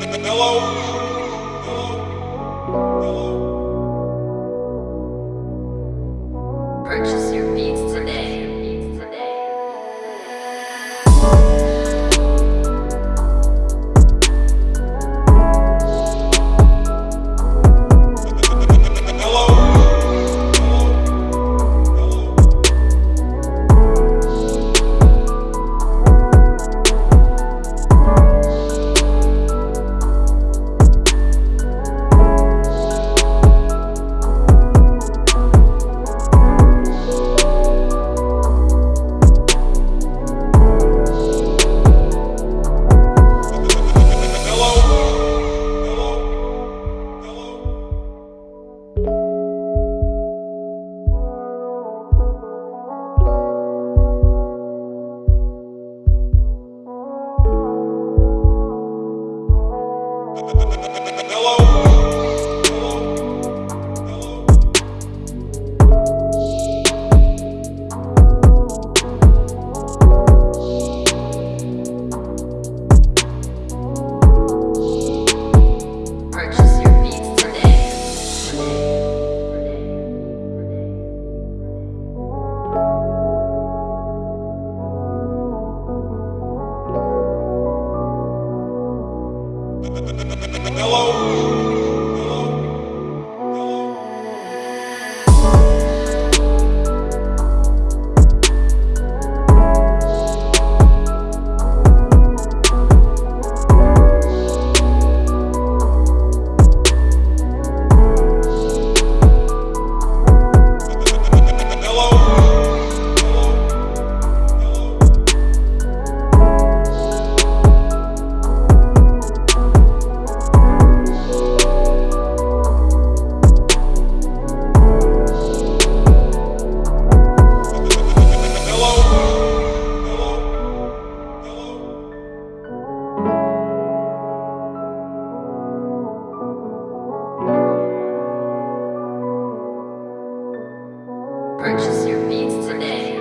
Hello? Hello. Hello. your feet today.